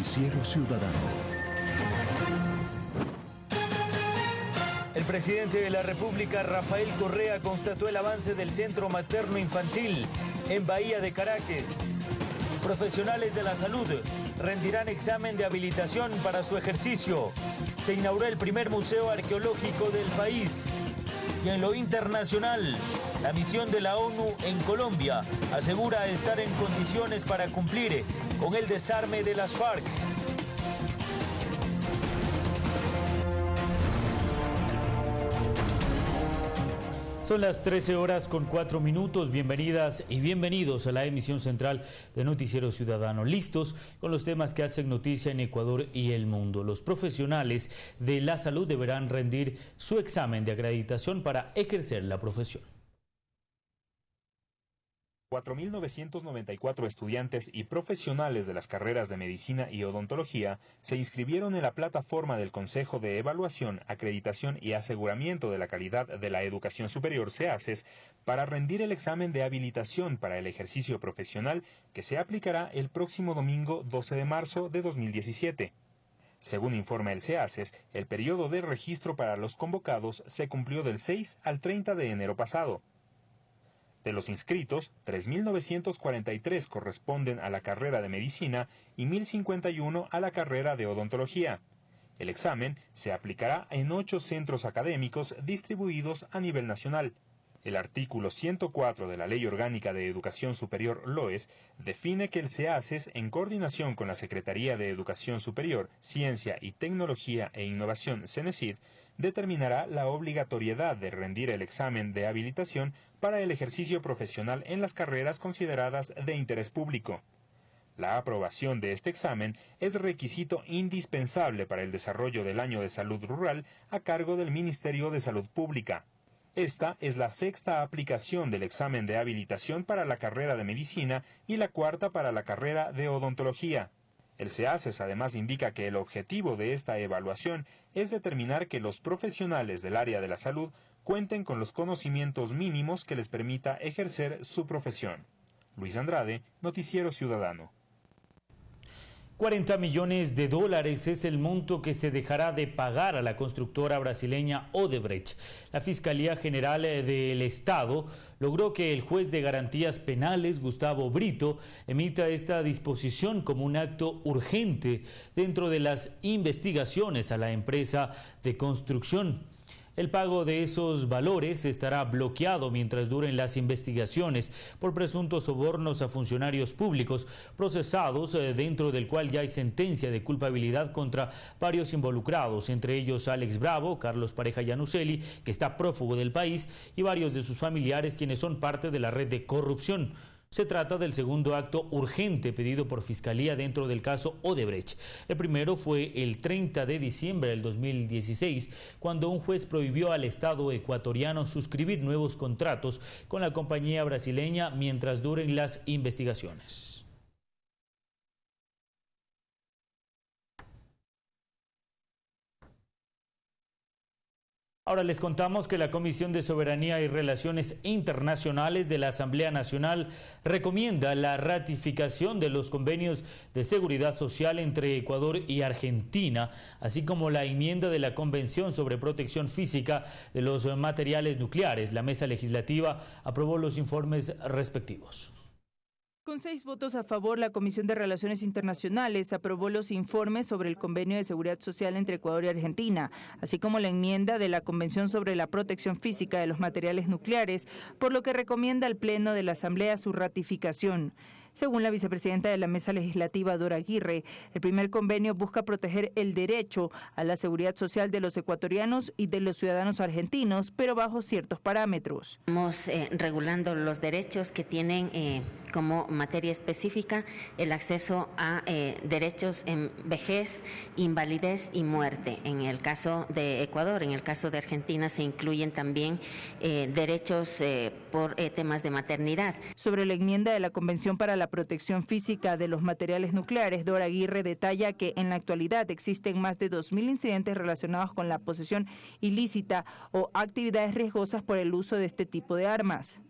Noticiero Ciudadano. El presidente de la República, Rafael Correa, constató el avance del Centro Materno Infantil en Bahía de Caracas. Profesionales de la salud rendirán examen de habilitación para su ejercicio. Se inauguró el primer museo arqueológico del país. Y en lo internacional, la misión de la ONU en Colombia asegura estar en condiciones para cumplir con el desarme de las FARC. Son las 13 horas con 4 minutos. Bienvenidas y bienvenidos a la emisión central de Noticiero Ciudadano. Listos con los temas que hacen noticia en Ecuador y el mundo. Los profesionales de la salud deberán rendir su examen de acreditación para ejercer la profesión. 4.994 estudiantes y profesionales de las carreras de medicina y odontología se inscribieron en la plataforma del Consejo de Evaluación, Acreditación y Aseguramiento de la Calidad de la Educación Superior, SEACES, para rendir el examen de habilitación para el ejercicio profesional que se aplicará el próximo domingo 12 de marzo de 2017. Según informa el SEACES, el periodo de registro para los convocados se cumplió del 6 al 30 de enero pasado. De los inscritos, 3.943 corresponden a la carrera de medicina y 1.051 a la carrera de odontología. El examen se aplicará en ocho centros académicos distribuidos a nivel nacional. El artículo 104 de la Ley Orgánica de Educación Superior LOES define que el SEACES, en coordinación con la Secretaría de Educación Superior, Ciencia y Tecnología e Innovación CENESID, determinará la obligatoriedad de rendir el examen de habilitación para el ejercicio profesional en las carreras consideradas de interés público. La aprobación de este examen es requisito indispensable para el desarrollo del año de salud rural a cargo del Ministerio de Salud Pública. Esta es la sexta aplicación del examen de habilitación para la carrera de medicina y la cuarta para la carrera de odontología. El SEACES además indica que el objetivo de esta evaluación es determinar que los profesionales del área de la salud cuenten con los conocimientos mínimos que les permita ejercer su profesión. Luis Andrade, Noticiero Ciudadano. 40 millones de dólares es el monto que se dejará de pagar a la constructora brasileña Odebrecht. La Fiscalía General del Estado logró que el juez de garantías penales, Gustavo Brito, emita esta disposición como un acto urgente dentro de las investigaciones a la empresa de construcción. El pago de esos valores estará bloqueado mientras duren las investigaciones por presuntos sobornos a funcionarios públicos procesados eh, dentro del cual ya hay sentencia de culpabilidad contra varios involucrados, entre ellos Alex Bravo, Carlos Pareja Yanuseli, que está prófugo del país, y varios de sus familiares quienes son parte de la red de corrupción. Se trata del segundo acto urgente pedido por Fiscalía dentro del caso Odebrecht. El primero fue el 30 de diciembre del 2016, cuando un juez prohibió al Estado ecuatoriano suscribir nuevos contratos con la compañía brasileña mientras duren las investigaciones. Ahora les contamos que la Comisión de Soberanía y Relaciones Internacionales de la Asamblea Nacional recomienda la ratificación de los convenios de seguridad social entre Ecuador y Argentina, así como la enmienda de la Convención sobre Protección Física de los Materiales Nucleares. La mesa legislativa aprobó los informes respectivos. Con seis votos a favor, la Comisión de Relaciones Internacionales aprobó los informes sobre el Convenio de Seguridad Social entre Ecuador y Argentina, así como la enmienda de la Convención sobre la Protección Física de los Materiales Nucleares, por lo que recomienda al Pleno de la Asamblea su ratificación. Según la vicepresidenta de la Mesa Legislativa, Dora Aguirre, el primer convenio busca proteger el derecho a la seguridad social de los ecuatorianos y de los ciudadanos argentinos, pero bajo ciertos parámetros. Estamos eh, regulando los derechos que tienen eh, como materia específica el acceso a eh, derechos en vejez, invalidez y muerte. En el caso de Ecuador, en el caso de Argentina se incluyen también derechos por temas de maternidad. Sobre la enmienda de la Convención para la protección física de los materiales nucleares, Dora Aguirre detalla que en la actualidad existen más de 2.000 incidentes relacionados con la posesión ilícita o actividades riesgosas por el uso de este tipo de armas.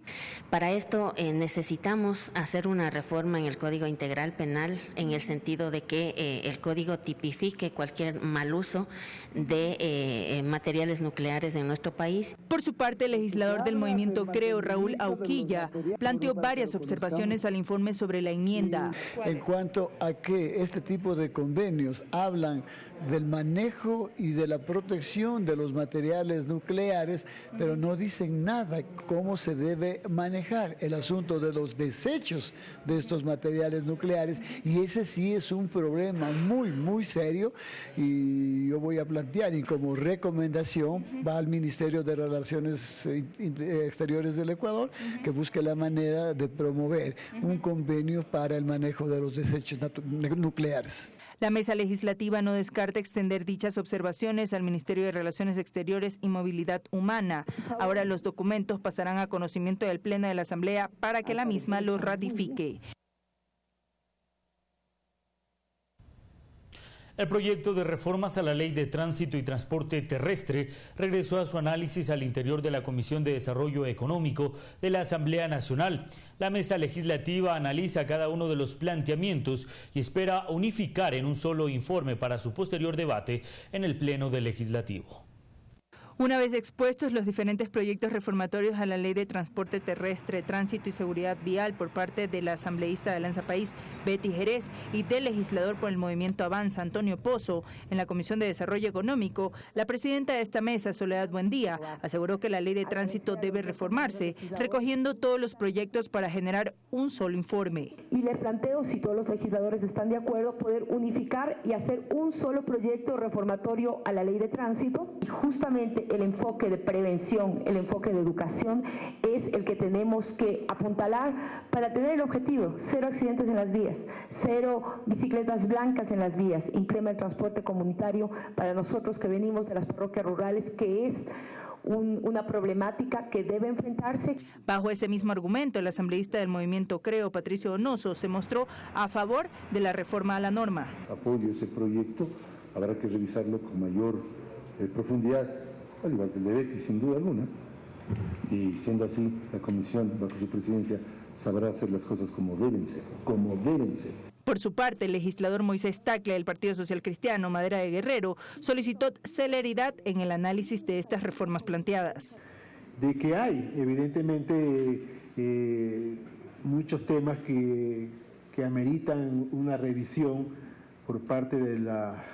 Para esto eh, necesitamos hacer una reforma en el Código Integral Penal en el sentido de que eh, el código tipifique cualquier mal uso de eh, materiales nucleares en nuestro país. Por su parte, el legislador del movimiento Creo, Raúl Auquilla, planteó varias observaciones al informe sobre la enmienda. En cuanto a que este tipo de convenios hablan del manejo y de la protección de los materiales nucleares, pero no dicen nada cómo se debe manejar el asunto de los desechos de estos materiales nucleares y ese sí es un problema muy, muy serio y yo voy a plantear y como recomendación va al Ministerio de Relaciones Exteriores del Ecuador que busque la manera de promover un convenio para el manejo de los desechos nucleares. La mesa legislativa no descarta extender dichas observaciones al Ministerio de Relaciones Exteriores y Movilidad Humana. Ahora los documentos pasarán a conocimiento del Pleno de la Asamblea para que la misma los ratifique. El proyecto de reformas a la Ley de Tránsito y Transporte Terrestre regresó a su análisis al interior de la Comisión de Desarrollo Económico de la Asamblea Nacional. La mesa legislativa analiza cada uno de los planteamientos y espera unificar en un solo informe para su posterior debate en el Pleno del Legislativo. Una vez expuestos los diferentes proyectos reformatorios a la Ley de Transporte Terrestre, Tránsito y Seguridad Vial por parte de la asambleísta de Alianza País, Betty Jerez, y del legislador por el Movimiento Avanza, Antonio Pozo, en la Comisión de Desarrollo Económico, la presidenta de esta mesa, Soledad Buendía, aseguró que la Ley de Tránsito debe reformarse, recogiendo todos los proyectos para generar un solo informe. Y le planteo, si todos los legisladores están de acuerdo, poder unificar y hacer un solo proyecto reformatorio a la Ley de Tránsito y justamente el enfoque de prevención, el enfoque de educación es el que tenemos que apuntalar para tener el objetivo, cero accidentes en las vías, cero bicicletas blancas en las vías, implementa el transporte comunitario para nosotros que venimos de las parroquias rurales, que es una problemática que debe enfrentarse. Bajo ese mismo argumento, el asambleísta del movimiento Creo, Patricio Donoso, se mostró a favor de la reforma a la norma. Apoyo ese proyecto, habrá que revisarlo con mayor eh, profundidad al igual que el de Betty, sin duda alguna. Y siendo así, la comisión, bajo su presidencia, sabrá hacer las cosas como deben ser, como deben ser. Por su parte, el legislador Moisés Tacle del Partido Social Cristiano, Madera de Guerrero, solicitó celeridad en el análisis de estas reformas planteadas. De que hay, evidentemente, eh, muchos temas que, que ameritan una revisión por parte de la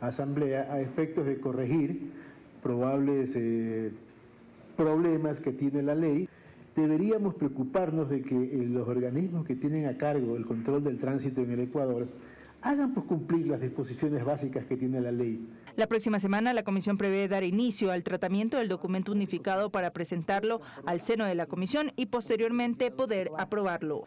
Asamblea a efectos de corregir probables eh, problemas que tiene la ley, deberíamos preocuparnos de que eh, los organismos que tienen a cargo el control del tránsito en el Ecuador hagan por cumplir las disposiciones básicas que tiene la ley. La próxima semana la comisión prevé dar inicio al tratamiento del documento unificado para presentarlo al seno de la comisión y posteriormente poder aprobarlo.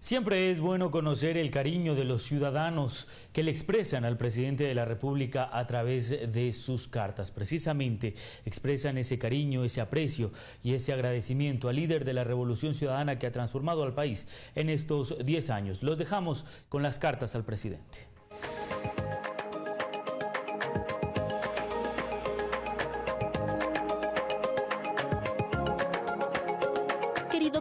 Siempre es bueno conocer el cariño de los ciudadanos que le expresan al presidente de la República a través de sus cartas. Precisamente expresan ese cariño, ese aprecio y ese agradecimiento al líder de la Revolución Ciudadana que ha transformado al país en estos 10 años. Los dejamos con las cartas al presidente.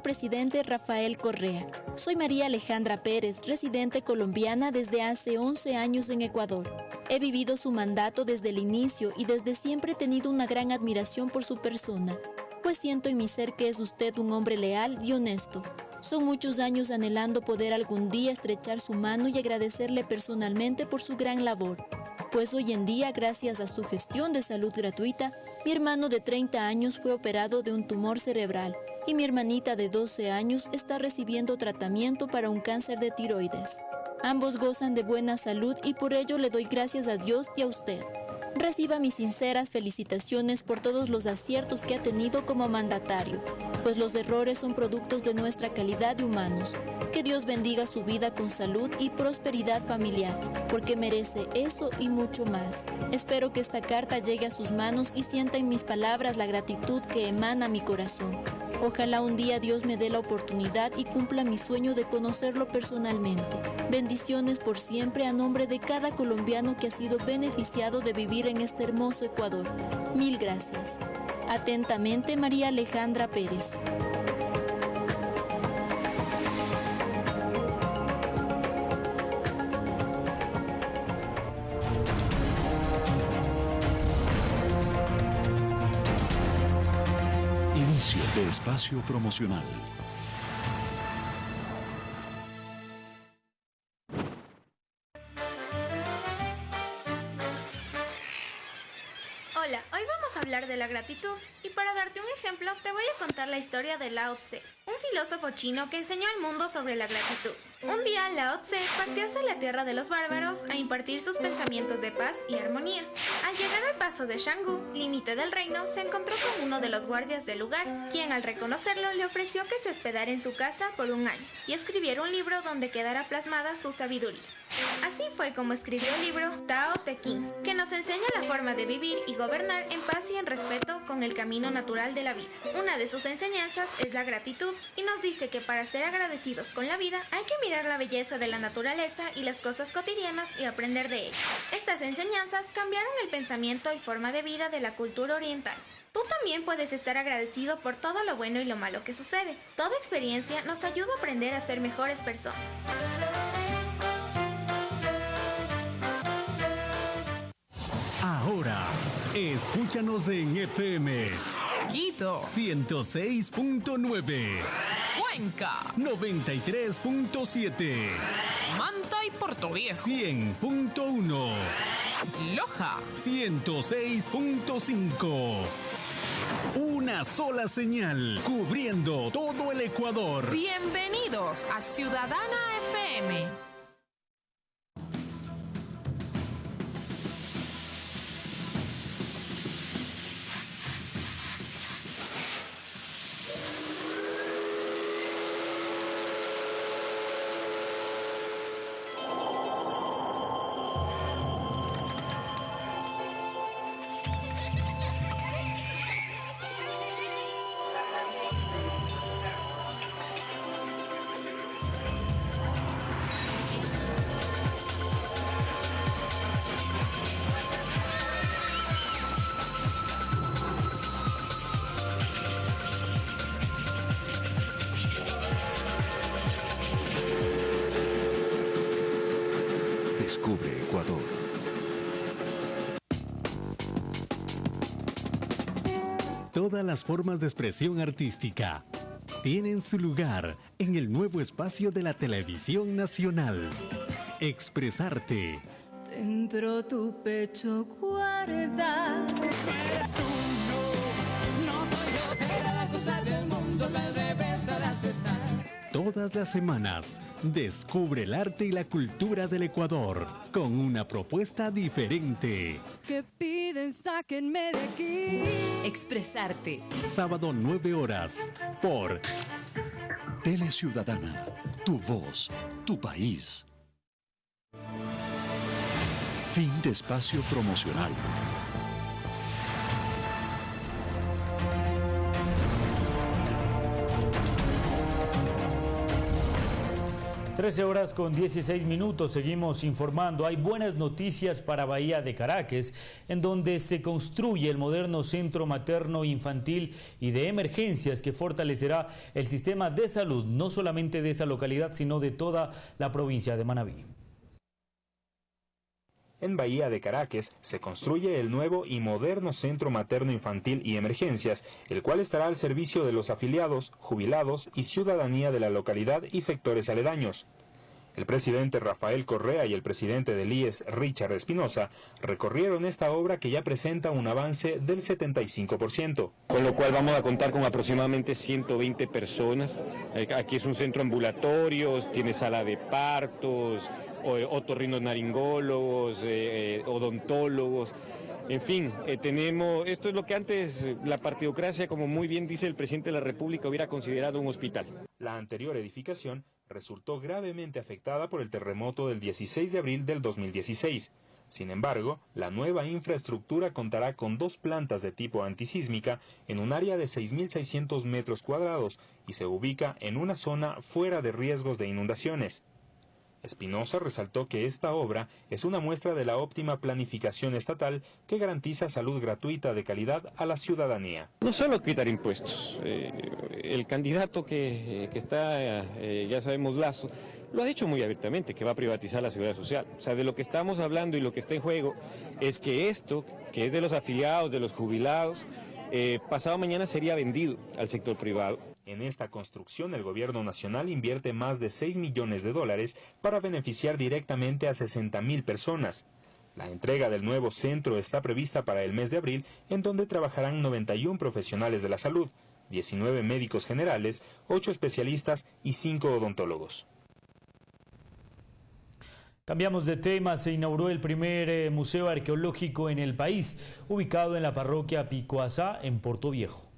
Presidente Rafael Correa. Soy María Alejandra Pérez, residente colombiana desde hace 11 años en Ecuador. He vivido su mandato desde el inicio y desde siempre he tenido una gran admiración por su persona, pues siento en mi ser que es usted un hombre leal y honesto. Son muchos años anhelando poder algún día estrechar su mano y agradecerle personalmente por su gran labor, pues hoy en día, gracias a su gestión de salud gratuita, mi hermano de 30 años fue operado de un tumor cerebral y mi hermanita de 12 años está recibiendo tratamiento para un cáncer de tiroides. Ambos gozan de buena salud y por ello le doy gracias a Dios y a usted. Reciba mis sinceras felicitaciones por todos los aciertos que ha tenido como mandatario, pues los errores son productos de nuestra calidad de humanos. Que Dios bendiga su vida con salud y prosperidad familiar, porque merece eso y mucho más. Espero que esta carta llegue a sus manos y sienta en mis palabras la gratitud que emana mi corazón. Ojalá un día Dios me dé la oportunidad y cumpla mi sueño de conocerlo personalmente. Bendiciones por siempre a nombre de cada colombiano que ha sido beneficiado de vivir en este hermoso Ecuador. Mil gracias. Atentamente, María Alejandra Pérez. Espacio promocional. Hola, hoy vamos a hablar de la gratitud y para darte un ejemplo te voy a contar la historia de Lao Tse, un filósofo chino que enseñó al mundo sobre la gratitud. Un día Lao Tse partió hacia la tierra de los bárbaros a impartir sus pensamientos de paz y armonía. Al llegar al paso de Shanggu, límite del reino, se encontró con uno de los guardias del lugar, quien al reconocerlo le ofreció que se hospedara en su casa por un año y escribiera un libro donde quedara plasmada su sabiduría. Así fue como escribió el libro Tao Te Ching, que nos enseña la forma de vivir y gobernar en paz y en respeto con el camino natural de la vida. Una de sus enseñanzas es la gratitud y nos dice que para ser agradecidos con la vida hay que mirar la belleza de la naturaleza y las cosas cotidianas y aprender de ellas. Estas enseñanzas cambiaron el pensamiento y forma de vida de la cultura oriental. Tú también puedes estar agradecido por todo lo bueno y lo malo que sucede. Toda experiencia nos ayuda a aprender a ser mejores personas. Escúchanos en FM. Quito. 106.9. Cuenca. 93.7. Manta y Viejo. 100.1. Loja. 106.5. Una sola señal, cubriendo todo el Ecuador. Bienvenidos a Ciudadana FM. Todas las formas de expresión artística tienen su lugar en el nuevo espacio de la televisión nacional. Expresarte. Dentro tu pecho guardas. Todas las semanas, descubre el arte y la cultura del Ecuador con una propuesta diferente. Que piden, sáquenme de aquí. Expresarte. Sábado 9 horas por Tele Ciudadana, tu voz, tu país. Fin de espacio promocional. 13 horas con 16 minutos, seguimos informando. Hay buenas noticias para Bahía de Caracas, en donde se construye el moderno centro materno infantil y de emergencias que fortalecerá el sistema de salud, no solamente de esa localidad, sino de toda la provincia de Manabí. En Bahía de Caracas se construye el nuevo y moderno Centro Materno Infantil y Emergencias, el cual estará al servicio de los afiliados, jubilados y ciudadanía de la localidad y sectores aledaños. El presidente Rafael Correa y el presidente del IES, Richard Espinosa, recorrieron esta obra que ya presenta un avance del 75%. Con lo cual vamos a contar con aproximadamente 120 personas. Eh, Aquí es un centro ambulatorio, tiene sala de partos, otorrinolaringólogos, eh, odontólogos. En fin, eh, tenemos, esto es lo que antes la partidocracia, como muy bien dice el presidente de la República, hubiera considerado un hospital. La anterior edificación resultó gravemente afectada por el terremoto del 16 de abril del 2016. Sin embargo, la nueva infraestructura contará con dos plantas de tipo antisísmica en un área de 6.600 metros cuadrados y se ubica en una zona fuera de riesgos de inundaciones. Espinosa resaltó que esta obra es una muestra de la óptima planificación estatal que garantiza salud gratuita de calidad a la ciudadanía. No solo quitar impuestos, eh, el candidato que, eh, está, eh, ya sabemos, Lazo, lo ha dicho muy abiertamente, que va a privatizar la seguridad social. O sea, de lo que estamos hablando y lo que está en juego es que esto, que es de los afiliados, de los jubilados, pasado mañana sería vendido al sector privado. En esta construcción, el gobierno nacional invierte más de 6 millones de dólares para beneficiar directamente a 60 mil personas. La entrega del nuevo centro está prevista para el mes de abril, en donde trabajarán 91 profesionales de la salud, 19 médicos generales, 8 especialistas y 5 odontólogos. Cambiamos de tema, se inauguró el primer eh, museo arqueológico en el país, ubicado en la parroquia Picoazá, en Puerto Viejo.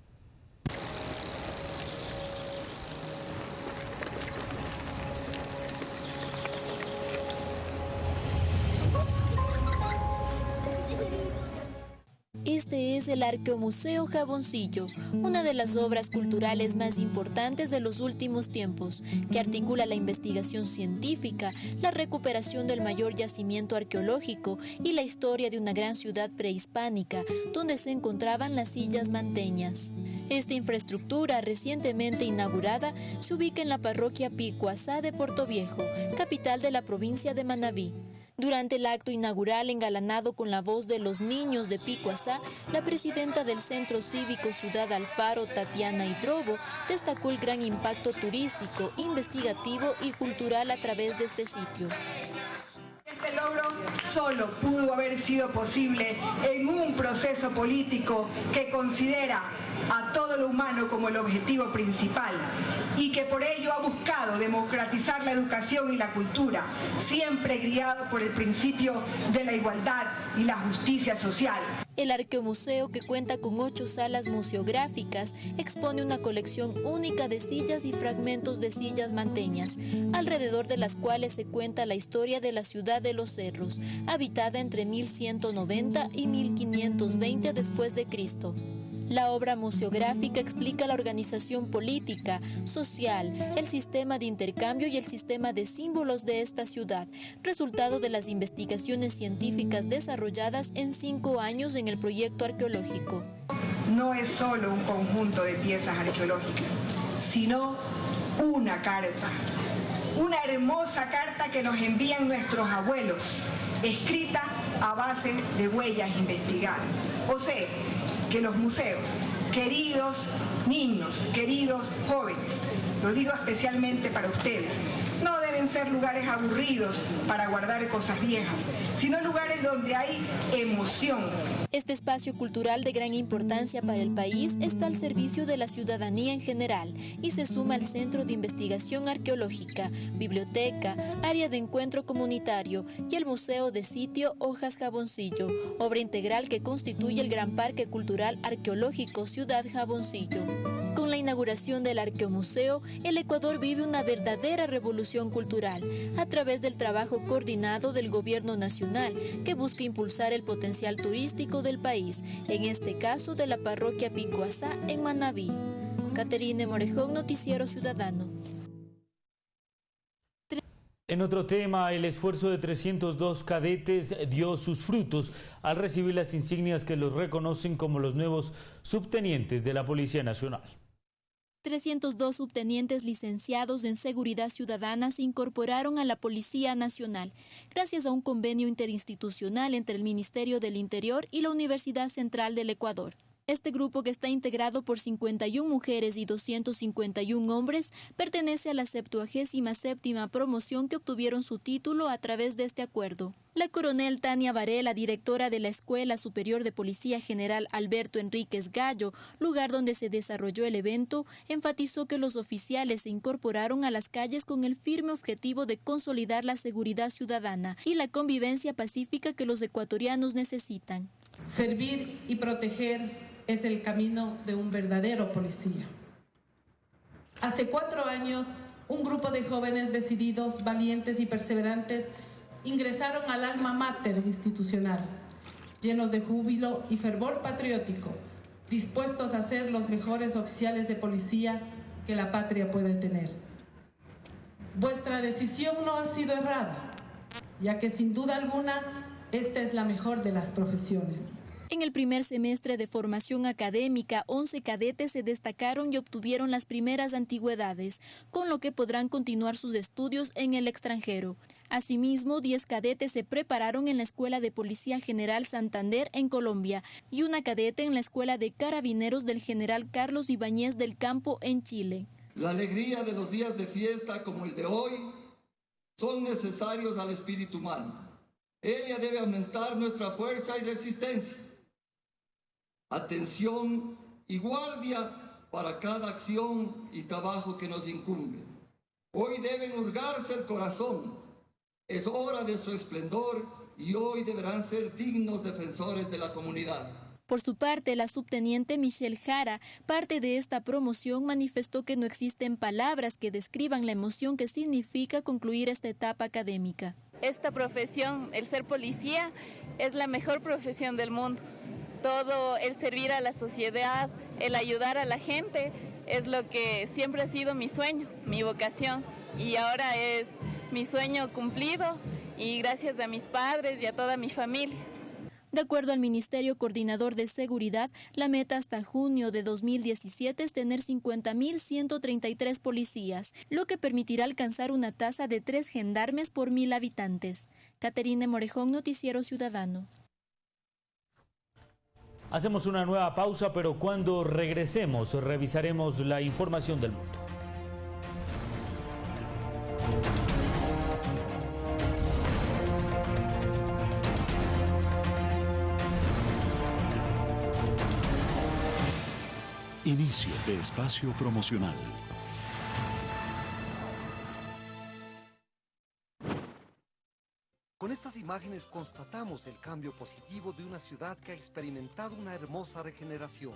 Este es el Arqueomuseo Jaboncillo, una de las obras culturales más importantes de los últimos tiempos, que articula la investigación científica, la recuperación del mayor yacimiento arqueológico y la historia de una gran ciudad prehispánica, donde se encontraban las sillas manteñas. Esta infraestructura, recientemente inaugurada, se ubica en la parroquia Picuazá de Puerto Viejo, capital de la provincia de Manabí. Durante el acto inaugural engalanado con la voz de los niños de Picuazá, la presidenta del Centro Cívico Ciudad Alfaro, Tatiana Hidrobo, destacó el gran impacto turístico, investigativo y cultural a través de este sitio. Este logro solo pudo haber sido posible en un proceso político que considera a todo lo humano como el objetivo principal y que por ello ha buscado democratizar la educación y la cultura, siempre guiado por el principio de la igualdad y la justicia social. El Arqueomuseo, que cuenta con ocho salas museográficas, expone una colección única de sillas y fragmentos de sillas manteñas, alrededor de las cuales se cuenta la historia de la ciudad de los cerros, habitada entre 1190 y 1520 después de Cristo. La obra museográfica explica la organización política, social, el sistema de intercambio y el sistema de símbolos de esta ciudad, resultado de las investigaciones científicas desarrolladas en cinco años en el proyecto arqueológico. No es solo un conjunto de piezas arqueológicas, sino una carta. Una hermosa carta que nos envían nuestros abuelos, escrita a base de huellas investigadas. O sea, que los museos, queridos niños, queridos jóvenes, lo digo especialmente para ustedes, ser lugares aburridos para guardar cosas viejas, sino lugares donde hay emoción. Este espacio cultural de gran importancia para el país está al servicio de la ciudadanía en general y se suma al Centro de Investigación Arqueológica, Biblioteca, Área de Encuentro Comunitario y el Museo de Sitio Hojas Jaboncillo, obra integral que constituye el Gran Parque Cultural Arqueológico Ciudad Jaboncillo. La inauguración del Arqueomuseo, el Ecuador vive una verdadera revolución cultural a través del trabajo coordinado del Gobierno Nacional que busca impulsar el potencial turístico del país, en este caso de la parroquia Picoazá en Manabí. Caterine Morejón, Noticiero Ciudadano. En otro tema, el esfuerzo de 302 cadetes dio sus frutos al recibir las insignias que los reconocen como los nuevos subtenientes de la Policía Nacional. 302 subtenientes licenciados en seguridad ciudadana se incorporaron a la Policía Nacional gracias a un convenio interinstitucional entre el Ministerio del Interior y la Universidad Central del Ecuador. Este grupo, que está integrado por 51 mujeres y 251 hombres, pertenece a la 77 promoción que obtuvieron su título a través de este acuerdo. La coronel Tania Varela, directora de la Escuela Superior de Policía General Alberto Enríquez Gallo, lugar donde se desarrolló el evento, enfatizó que los oficiales se incorporaron a las calles con el firme objetivo de consolidar la seguridad ciudadana y la convivencia pacífica que los ecuatorianos necesitan. Servir y proteger es el camino de un verdadero policía. Hace cuatro años, un grupo de jóvenes decididos, valientes y perseverantes ingresaron al alma mater institucional, llenos de júbilo y fervor patriótico, dispuestos a ser los mejores oficiales de policía que la patria puede tener. vuestra decisión no ha sido errada, ya que sin duda alguna esta es la mejor de las profesiones. En el primer semestre de formación académica, 11 cadetes se destacaron y obtuvieron las primeras antigüedades, con lo que podrán continuar sus estudios en el extranjero. Asimismo, 10 cadetes se prepararon en la Escuela de Policía General Santander en Colombia y una cadete en la Escuela de Carabineros del General Carlos Ibáñez del Campo en Chile. La alegría de los días de fiesta como el de hoy son necesarios al espíritu humano. Ella debe aumentar nuestra fuerza y resistencia atención y guardia para cada acción y trabajo que nos incumbe. Hoy deben hurgarse el corazón, es hora de su esplendor y hoy deberán ser dignos defensores de la comunidad. Por su parte, la subteniente Michelle Jara, parte de esta promoción, manifestó que no existen palabras que describan la emoción que significa concluir esta etapa académica. Esta profesión, el ser policía, es la mejor profesión del mundo todo el servir a la sociedad, el ayudar a la gente, es lo que siempre ha sido mi sueño, mi vocación. Y ahora es mi sueño cumplido y gracias a mis padres y a toda mi familia. De acuerdo al Ministerio Coordinador de Seguridad, la meta hasta junio de 2017 es tener 50.133 policías, lo que permitirá alcanzar una tasa de tres gendarmes por mil habitantes. Caterine Morejón, Noticiero Ciudadano. Hacemos una nueva pausa, pero cuando regresemos revisaremos la información del mundo. Inicio de espacio promocional. Imágenes constatamos el cambio positivo de una ciudad que ha experimentado una hermosa regeneración.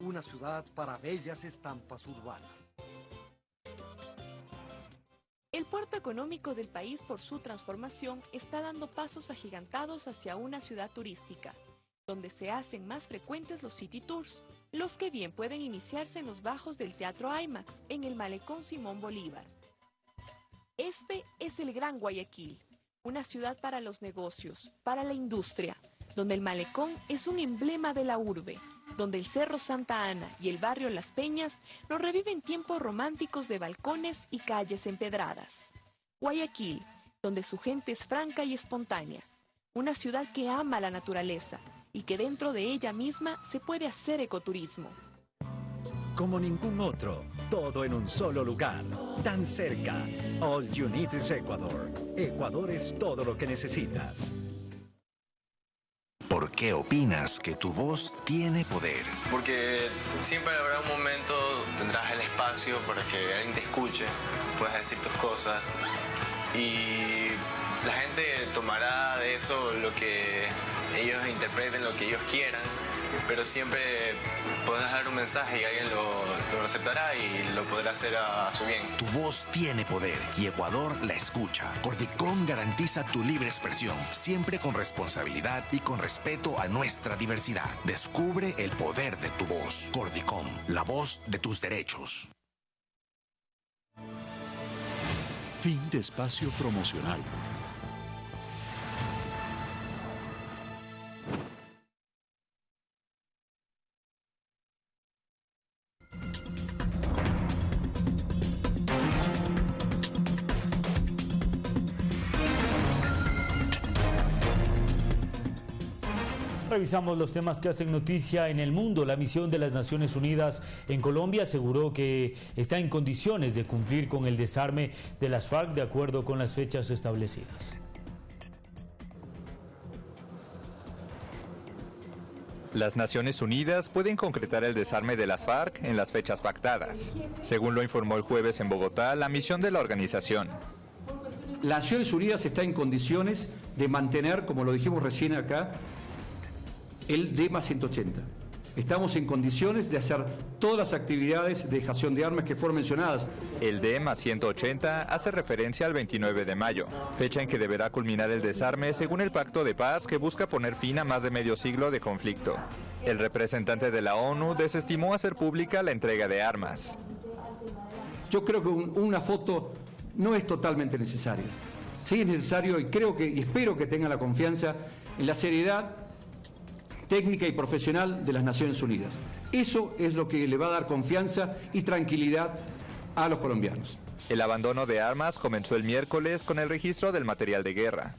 Una ciudad para bellas estampas urbanas. El puerto económico del país por su transformación está dando pasos agigantados hacia una ciudad turística, donde se hacen más frecuentes los city tours, los que bien pueden iniciarse en los bajos del Teatro IMAX, en el Malecón Simón Bolívar. Este es el Gran Guayaquil, una ciudad para los negocios, para la industria, donde el malecón es un emblema de la urbe, donde el Cerro Santa Ana y el barrio Las Peñas nos reviven tiempos románticos de balcones y calles empedradas. Guayaquil, donde su gente es franca y espontánea, una ciudad que ama la naturaleza y que dentro de ella misma se puede hacer ecoturismo. Como ningún otro, todo en un solo lugar, tan cerca. All you need is Ecuador. Ecuador es todo lo que necesitas. ¿Por qué opinas que tu voz tiene poder? Porque siempre habrá un momento, tendrás el espacio para que alguien te escuche, puedas decir tus cosas y la gente tomará de eso lo que ellos interpreten, lo que ellos quieran pero siempre podrás dar un mensaje y alguien lo, lo aceptará y lo podrá hacer a, a, su bien. Tu voz tiene poder y Ecuador la escucha. Cordicom garantiza tu libre expresión, siempre con responsabilidad y con respeto a nuestra diversidad. Descubre el poder de tu voz. Cordicom, la voz de tus derechos. Fin de espacio promocional. Revisamos los temas que hacen noticia en el mundo. La misión de las Naciones Unidas en Colombia aseguró que está en condiciones de cumplir con el desarme de las FARC de acuerdo con las fechas establecidas. Las Naciones Unidas pueden concretar el desarme de las FARC en las fechas pactadas, según lo informó el jueves en Bogotá la misión de la organización. Las Naciones Unidas está en condiciones de mantener, como lo dijimos recién acá, el DEMA 180. Estamos en condiciones de hacer todas las actividades de dejación de armas que fueron mencionadas. El DEMA 180 hace referencia al 29 de mayo, fecha en que deberá culminar el desarme según el pacto de paz que busca poner fin a más de medio siglo de conflicto. El representante de la ONU desestimó hacer pública la entrega de armas. Yo creo que una foto no es totalmente necesario. Sí es necesario y creo que y espero que tengan la confianza en la seriedad técnica y profesional de las Naciones Unidas. Eso es lo que le va a dar confianza y tranquilidad a los colombianos. El abandono de armas comenzó el miércoles con el registro del material de guerra.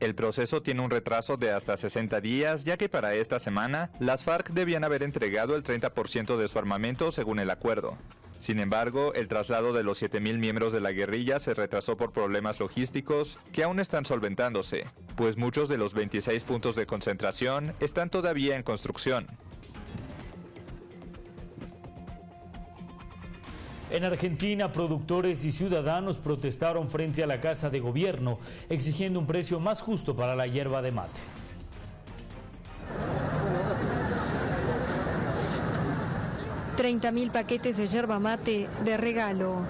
El proceso tiene un retraso de hasta 60 días, ya que para esta semana las FARC debían haber entregado el 30% de su armamento según el acuerdo. Sin embargo, el traslado de los 7.000 miembros de la guerrilla se retrasó por problemas logísticos que aún están solventándose, pues muchos de los 26 puntos de concentración están todavía en construcción. En Argentina, productores y ciudadanos protestaron frente a la Casa de Gobierno, exigiendo un precio más justo para la hierba de mate. Mil paquetes de yerba mate de regalo.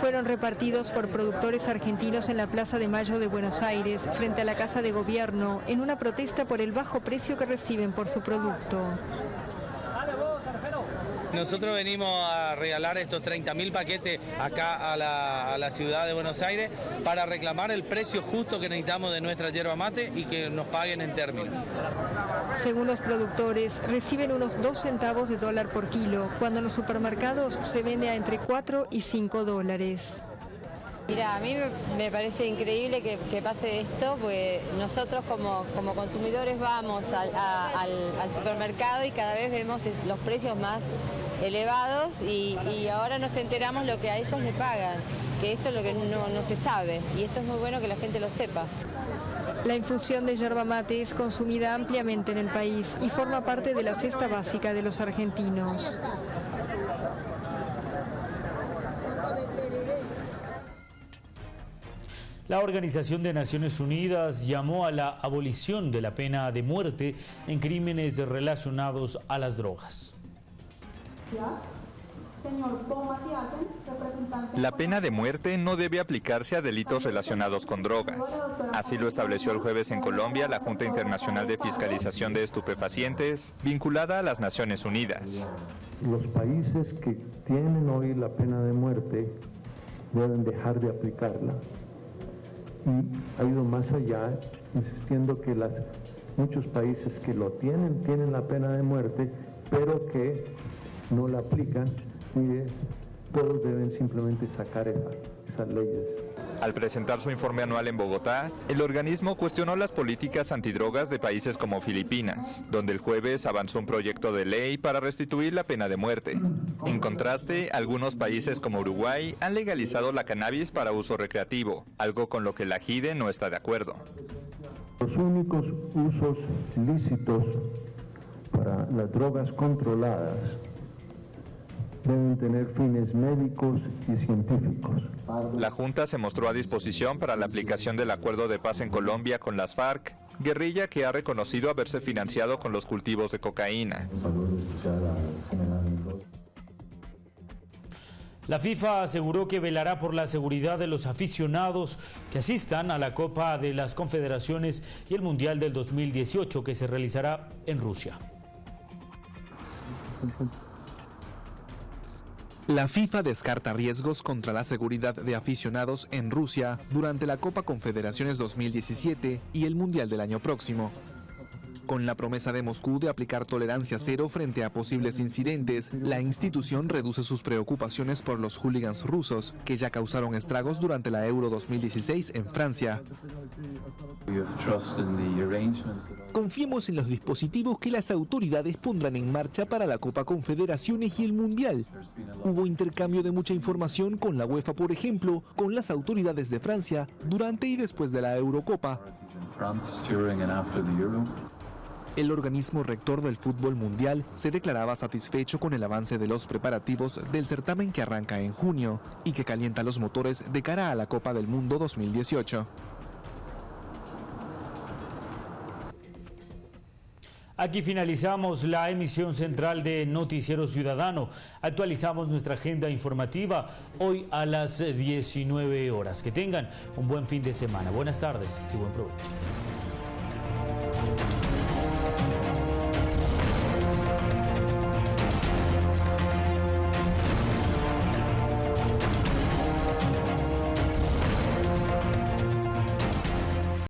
Fueron repartidos por productores argentinos en la Plaza de Mayo de Buenos Aires, frente a la Casa de Gobierno, en una protesta por el bajo precio que reciben por su producto. Nosotros venimos a regalar estos 30.000 paquetes acá a la, ciudad de Buenos Aires para reclamar el precio justo que necesitamos de nuestra yerba mate y que nos paguen en términos. Según los productores, reciben unos 2 centavos de dólar por kilo, cuando en los supermercados se vende a entre 4 y 5 dólares. Mira, a mí me parece increíble que, pase esto, porque nosotros como, consumidores vamos al, supermercado y cada vez vemos los precios más elevados y, ahora nos enteramos lo que a ellos le pagan, que esto es lo que no, no se sabe y esto es muy bueno que la gente lo sepa. La infusión de yerba mate es consumida ampliamente en el país y forma parte de la cesta básica de los argentinos. La Organización de Naciones Unidas llamó a la abolición de la pena de muerte en crímenes relacionados a las drogas. La pena de muerte no debe aplicarse a delitos relacionados con drogas. Así lo estableció el jueves en Colombia la Junta Internacional de Fiscalización de Estupefacientes, vinculada a las Naciones Unidas. Los países que tienen hoy la pena de muerte deben dejar de aplicarla y ha ido más allá, insistiendo que las, muchos países que lo tienen, tienen la pena de muerte, pero que no la aplican y todos deben simplemente sacar esas leyes. Al presentar su informe anual en Bogotá, el organismo cuestionó las políticas antidrogas de países como Filipinas, donde el jueves avanzó un proyecto de ley para restituir la pena de muerte. En contraste, algunos países como Uruguay han legalizado la cannabis para uso recreativo, algo con lo que la JIDE no está de acuerdo. Los únicos usos lícitos para las drogas controladas deben tener fines médicos y científicos. La Junta se mostró a disposición para la aplicación del acuerdo de paz en Colombia con las FARC, guerrilla que ha reconocido haberse financiado con los cultivos de cocaína. La FIFA aseguró que velará por la seguridad de los aficionados que asistan a la Copa de las Confederaciones y el Mundial del 2018 que se realizará en Rusia. La FIFA descarta riesgos contra la seguridad de aficionados en Rusia durante la Copa Confederaciones 2017 y el Mundial del año próximo. Con la promesa de Moscú de aplicar tolerancia cero frente a posibles incidentes, la institución reduce sus preocupaciones por los hooligans rusos, que ya causaron estragos durante la Euro 2016 en Francia. Confiemos en los dispositivos que las autoridades pondrán en marcha para la Copa Confederaciones y el Mundial. Hubo intercambio de mucha información con la UEFA, por ejemplo, con las autoridades de Francia durante y después de la Eurocopa. El organismo rector del fútbol mundial se declaraba satisfecho con el avance de los preparativos del certamen que arranca en junio y que calienta los motores de cara a la Copa del Mundo 2018. Aquí finalizamos la emisión central de Noticiero Ciudadano. Actualizamos nuestra agenda informativa hoy a las 19 horas. Que tengan un buen fin de semana. Buenas tardes y buen provecho.